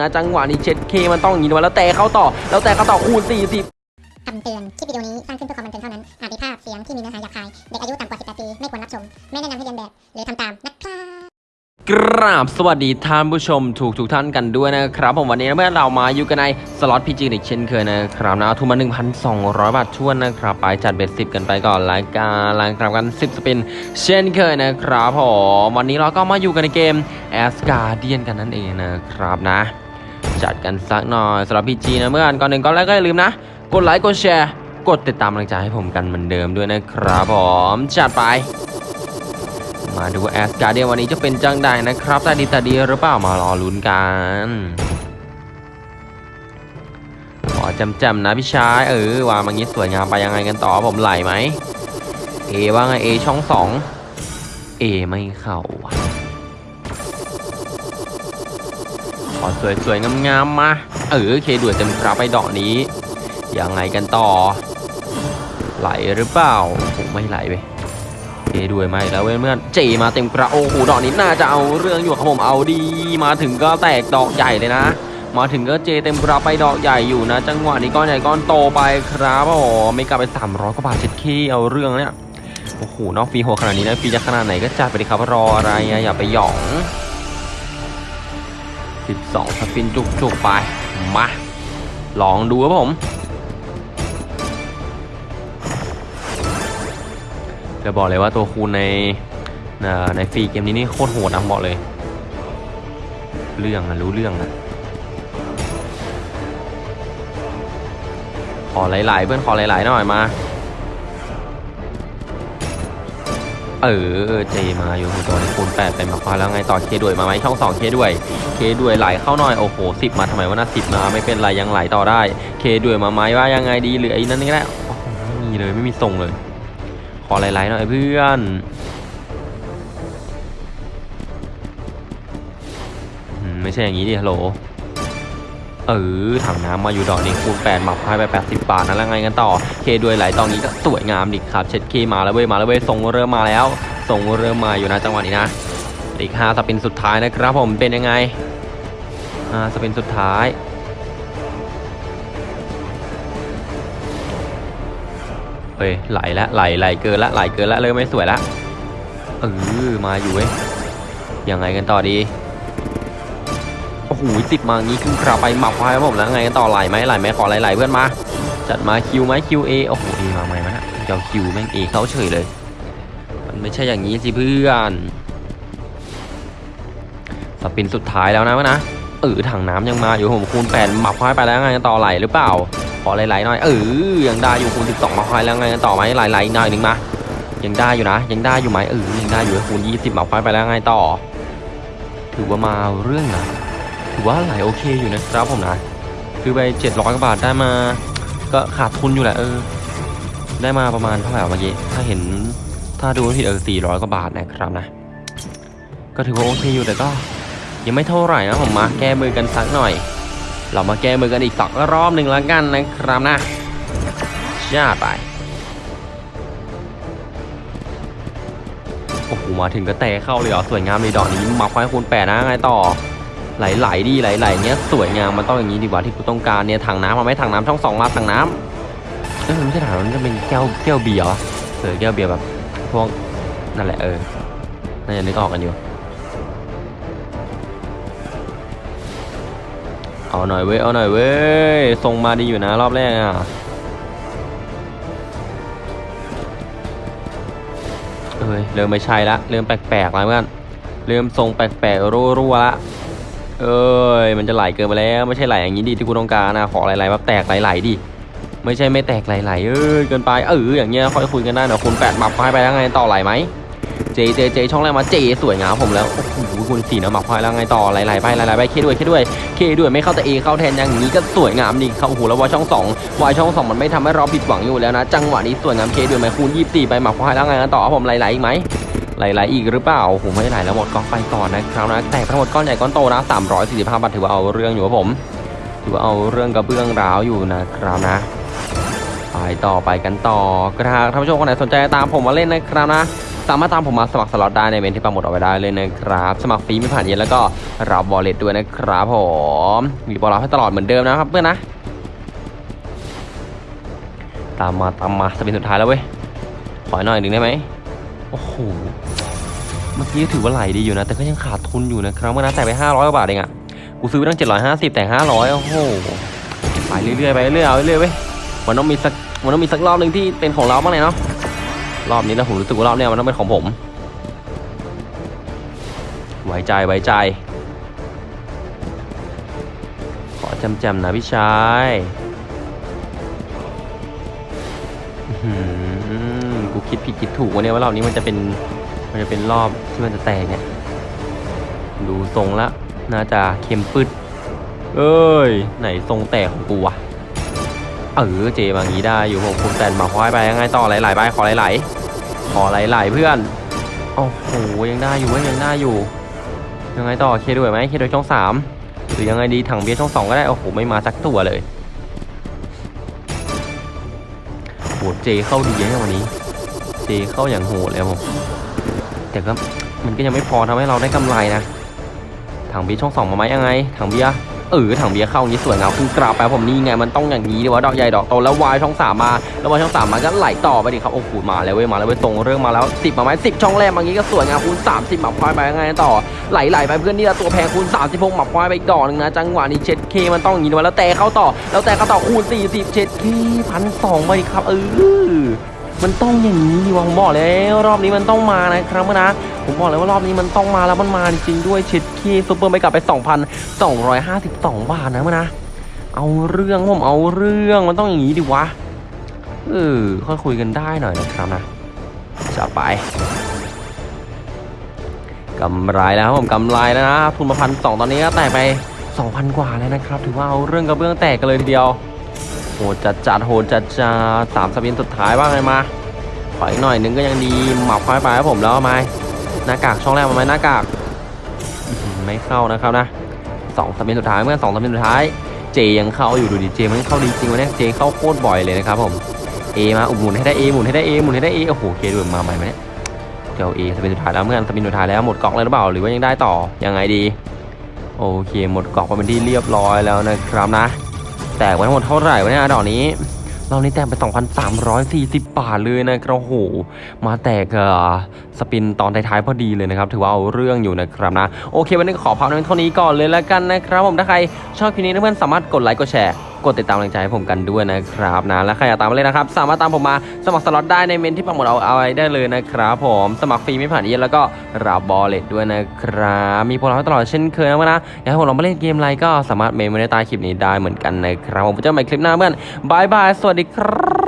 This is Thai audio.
นะจังหวะนี้เช็ดเคมันต้องอย่างนี้ด้วยแล้วแต่เข้าต่อ แล้วแต่เข้าต่อคูณ40คำเตือน คลิปวิดีโอนี้สร้างขึ้นเพื่อความบันเทิงเท่านั้น อาจมีภาพเสียงที่มีเนื้อหาหยาบคาย เด็กอายุต่ำกว่า 18 ปี ไม่ควรรับชม ไม่แนะนำให้เรียนแบบ หรือทำตามนะครับกราบสวัสดีท่านผู้ชมถูกทุกท่านกันด้วยนะครับ ผมวันนี้เมื่อเรามาอยู่กันในสล็อตพีจีอีกเช่นเคยนะครับนะทุนมา 1,200 บาทช่วนนะครับ ไปจัดเบ็ดสิบกันไปก่อนรายการรายการกัน 10 สปิน เช่นเคยนะครับผมวันนี้เราก็มาอยู่กันในเกม a s g a r d i a n กันนั่นเองนะครับนะ จัดกันสักหน่อยสำหรับพีจีนะเมื่อก่อนหนึ่งก็แล้วก็อย่าลืมนะ กดไลค์กดแชร์ กดติดตามกำลังใจให้ผมกันเหมือนเดิมด้วยนะครับผมจัดไป มาดูแอสการ์เดียวันนี้จะเป็นจังใดนะครับต่ดีต่ดีหรือเปล่ามารอลุ้นกันขอจำๆนะพี่ชายเออวางมางี้สวยงามไปยังไงกันต่อผมไหลไหมเอว่าไงเอช่องสองเอไม่เข้าว่ะ อสวยๆงามๆมาเออเคด่วนเต็มกราไปดอกนี้ ยังไงกันต่อ ไหลหรือเปล่าผมไม่ไหลไปเจด้วยไหมแล้วเว้ยเมื่อนเจมาเต็มกระโอ้โหดอกนี้น่าจะเอาเรื่องอยู่ครับผมเอาดี มาถึงก็แตกดอกใหญ่เลยนะ มาถึงก็เจเต็มกระไปดอกใหญ่อยู่นะ จังหวะนี้ก้อนใหญ่ก้อนโตไปครับโอ้ไม่กลับไป300กว่าบาทเจ็ดเคเอาเรื่องเนี่ยโอ้โหนอกฟีโหดขนาดนี้นะฟีจะขนาดไหนก็จัดไปดิครับรออะไรอย่าไปหยอง 12สปินจุกๆไป มา ลองดูครับผม จะบอกเลยว่าตัวคูณในในฟรีเกมนี้นี่โคตรโหดนะบอกเลย เรื่องนะรู้เรื่องนะขอหลายๆ เพื่อนขอหลายๆหน่อยมา เออเจมาอยู่ตัวนี้คูณแปดไปมาควาแล้วไงต่อเคด้วยมาไหมช่องสองเคด้วยเคด้วยไหลเข้าหน่อยโอ้โหสิบมาทำไมวะนะสิบมาไม่เป็นไรยังไหลต่อได้เคด้วยมาไหมว่ายังไงดีเหลือไอ้นั่นนี่แหละไม่มีเลยไม่มีทรงเลย ขอไหลๆหน่อยเพื่อนไม่ใช่อย่างนี้ดิฮัลโหล เออถังน้ำมาอยู่ดอกนี้คูณ8หมับให้ไป80บาทนะแล้วไงกันต่อ เคด้วยไหลตอนนี้ก็สวยงามดิครับ เช็ดเคมาแล้วเว้ยมาแล้วเว้ยทรงเริ่มมาแล้วทรงเริ่มมาอยู่นะจังหวะนี้นะอีก5สปินสุดท้ายนะครับผมเป็นยังไง5สปินสุดท้ายเฮ้ยไหลละไหลไหลเกินละไหลเกินละเริ่มไม่สวยละเออมาอยู่เว้ยยังไงกันต่อดี โอ้โหสิบมางี้ขึ้นกราบไปหมับไว้ครับผมแล้วไงกันต่อไหลไหมไหลไหมขอไหลไหลเพื่อนมา จัดมาคิวไหมคิวเอโอ้โหเอมาใหม่มาฮะเจ้าคิวแม่งเอเขาเฉยเลย มันไม่ใช่อย่างนี้สิเพื่อนสปินสุดท้ายแล้วนะวะนะเออถังน้ำยังมาอยู่ผมคูณแปดหมับไว้ไปแล้วไงกันต่อไหลหรือเปล่าขอไหลๆหน่อยเออยังได้อยู่คูณ12มาควายแล้วไงกันต่อไหมไหลๆหน่อยหนึ่งมายังได้อยู่นะ ยังได้อยู่ไหมเออยังได้อยู่คูณ20มาควายไปแล้วไงต่อ ถือว่ามาเอาเรื่องนะ ถือว่าไหลโอเคอยู่นะครับผมนะ คือไป700กว่าบาทได้มา ก็ขาดทุนอยู่แหละเออ ได้มาประมาณเท่าไหร่วะเมื่อกี้ ถ้าเห็น ถ้าดูไม่ผิดเออ400กว่าบาทนะครับนะ ก็ถือว่าโอเคอยู่แต่ก็ ยังไม่เท่าไหร่นะผมมาแก้มือกันสักหน่อย เรามาแก้มือกันอีกสักรอบหนึ่งแล้วกันนะครับนะชาไปโอ้โหมาถึงก็แตะเข้าเลยเหรอสวยงามเลยดอกนี้มาควายคูณแปดนะไงต่อ ไหลๆดีไหลๆเนี้ยสวยงามมันต้องอย่างนี้ดีกว่าที่กูต้องการเนี่ยถังน้ำมาไหมถังน้ำช่องสองมาถังน้ำเออไม่ใช่ถังน้ำมันจะเป็นแก้วแก้วเบียร์เออแก้วเบียร์แบบพวกนั่นแหละเออน่าจะนึกออกกันอยู่เอาหน่อยเว้ยเอาหน่อยเว้ยทรงมาดีอยู่นะรอบแรกอะเอ้ยเริ่มไม่ใช่ละเริ่มแปลกๆแล้วเพื่อนเริ่มทรงแปลกๆรั่วๆละ เอ้ย มันจะไหลเกินไปแล้ว ไม่ใช่ไหลอย่างนี้ดิที่กูต้องการนะ ขอไหลๆแบบแตกไหลๆดิ ไม่ใช่ไม่แตกไหลๆเอ้ย เกินไป เออ อย่างเงี้ย ค่อยคุยกันได้เดี๋ยวคุณแปดหมับให้ไปแล้วไงต่อไหลไหม เจ เจ เจ ช่องแรกมา เจ สวยงามผมแล้ว โอ้โห คุณสี่นะหมับพายแล้วไงต่อไหลๆไปไหลๆไป เคด้วย เคด้วย เคด้วยไม่เข้าแต่เอเข้าแทนอย่างนี้ก็สวยงามนี่เข้าโอ้โหแล้ววายช่องสองวายช่องสองมันไม่ทำให้เราผิดหวังอยู่แล้วนะ จังหวะนี้สวยงามเคด้วยไหมคูณยี่สิบสี่ไปหมับพายแล้วไงต่อผมไหลๆอีกไหม ไหลๆอีกหรือเปล่าโอ้โหไม่ไหลแล้วหมดก็ไปก่อนนะครับนะแต่ทั้งหมดก้อนใหญ่ก้อนโตนะ345บาทถือว่าเอาเรื่องอยู่ครับผม ถือว่าเอาเรื่องกระเบื้องร้าวอยู่นะครับนะไปต่อไปกันต่อกระทาท่านผู้ชมคนไหนสนใจตามผมมาเล่นนะครับนะสามารถตามผมมาสมัครสล็อตได้ในเมนที่ปังหมดเอาไว้ได้เลยนะครับ สมัครฟรีไม่ผ่านเย็นแล้วก็รับบอลเลตด้วยนะครับผมมีบอลรับให้ตลอดเหมือนเดิมนะครับเพื่อนนะ ตามมาตามมาจะเป็นสุดท้ายแล้วเว้ยขอหน่อยหนึ่งได้ไหมโอ้โห เมื่อกี้ถือว่าไหลดีอยู่นะ แต่ก็ยังขาดทุนอยู่นะครับเมื่อนั้นแต่ไป 500กว่าบาทเองอะกูซื้อไปตั้ง 750 แต่ 500 โอ้โหไปเรื่อยๆไปเรื่อยๆเอาเรื่อยๆเว้ยมันต้องมีสักมันต้องมีสักรอบหนึ่งที่เป็นของเราบ้างเลยเนาะรอบนี้นะผมรู้สึกว่ารอบเนี้ยมันต้องเป็นของผมไว้ใจไว้ใจ ขอจำๆนะพี่ชายกูคิดผิดคิดถูกวะเนี่ยว่ารอบนี้มันจะเป็น มันจะเป็นรอบที่มันจะแตกเนี่ย ดูทรงละน่าจะเค็มปึดเอ้ย ไหนทรงแตกของกูวะเออเจมางี้ได้อยู่ผมคุณแตนมาควายไปยังไงต่อไหลๆไปขอไหลๆขอไหลๆเพื่อนโอ้โหยังได้อยู่เว้ยยังได้อยู่ ยังไงต่อเคด้วยไหมเคด้วยช่องสามหรือยังไงดีถังเบียร์ช่องสองก็ได้โอ้โหไม่มาสักตัวเลยโหเจเข้าดีนะวันนี้ เจเข้าอย่างโหดเลยครับผม แต่ก็มันก็ยังไม่พอทำให้เราได้กำไรนะถังเบียร์ช่องสองมาไหมยังไงถังเบียร์เออถังเบียร์เข้าอย่างนี้สวยงามคุณกราบไปผมนี่ไงมันต้องอย่างนี้ดีว่าดอกใหญ่ดอกโตแล้ววายช่องสามมาแล้ววายช่องสามมาก็ไหลต่อไปดิครับโอ้โหมาแล้วเว้ยมาแล้วเว้ยตรงเรื่องมาแล้วสิบมาไหมสิบช่องแรกมางนี้ก็สวยงามคูณสามสิบหมับควายไปยังไงต่อไหลไหลไปเพื่อนนี่ละตัวแพงคูณสามสิบหกหมับควายไปอีกดอกหนึงนะจังหวะนี้เช็ดเคมันต้องอย่างนี้ดีว่าแล้วแต่เข้าต่อแล้วแต่เข้าต่อคูณสี่สิบเช็ดเคพันสองไปดิครับเออ มันต้องอย่างนี้ดีว่าผมบอกแล้วรอบนี้มันต้องมานะครับนะผมบอกเลยว่ารอบนี้มันต้องมาแล้วมันมาจริงด้วยเช็ดคีซุปเปอร์ไปกลับไป 2,252 บาทนะมนนะ เอาเรื่องผมเอาเรื่องมันต้องอย่างนี้ดิวะเออค่อยคุยกันได้หน่อยนะครับนะจะไปกำไรแล้วครับผมกำไรแล้วนะทุนมาพันสองตอนนี้ก็แตกไป 2,000 กว่าแล้วนะครับ ถือว่าเอาเรื่องกระเบื้องแตกกันเลยทีเดียว โหจัดจัดโหจัดจัดสามสปินสุดท้ายบ้างเลยมาขออีกหน่อยนึงก็ยังดีหมับควายไปครับผมแล้วไหมหน้ากากช่องแรกมาไหมหน้ากากไม่เข้านะครับนะสองสปินสุดท้ายเมื่อสองสปินสุดท้ายเจยังเข้าอยู่ดูดิเจมันเข้าดีจริงวะเนี่ยเจเข้าโคตรบ่อยเลยนะครับผมเอมาอุหมุนให้ได้เอหมุนให้ได้เอหมุนให้ได้เอโอ้โหเคด้วยมาใหม่ไหมเนี่ยเดี๋ยวเอสปินสุดท้ายแล้วเมื่อสปินสุดท้ายแล้วหมดกล่องเลยหรือเปล่าหรือว่ายังได้ต่อยังไงดีโอเคหมดกล่องไปเป็นที่เรียบร้อยแล้วนะครับนะ แตกไปทั้งหมดเท่าไหร่วะเนี่ยดอกนี้เรานี่แตกไป 2,340 บาทเลยนะครับโอ้โหมาแตกเออ spin ตอนท้ายๆพอดีเลยนะครับ ถือว่าเอาเรื่องอยู่นะครับนะ โอเค วันนี้ก็ขอพักในเท่านี้ก่อนเลยแล้วกันนะครับ ผม ถ้าใครชอบคลิปนี้เพื่อนๆสามารถกดไลค์ กดแชร์กดติดตามแรงใจให้ผมกันด้วยนะครับนะและใครอยากตามมาเลยนะครับ สามารถตามผมมาสมัครสล็อตได้ในเมนต์ที่ปักหมุดเอาเอาไว้ได้เลยนะครับผมสมัครฟรีไม่ผ่านเอเย่นต์แล้วก็รับบอลเลตด้วยนะครับมีโปรโมชั่นตลอดเช่นเคยนะนะอยากให้ผมลองมาเล่นเกมอะไรก็สามารถเมนไว้ในใต้คลิปนี้ได้เหมือนกันนะครับผมเจอกันใหม่คลิปหน้าเพื่อนบายบายสวัสดีครับ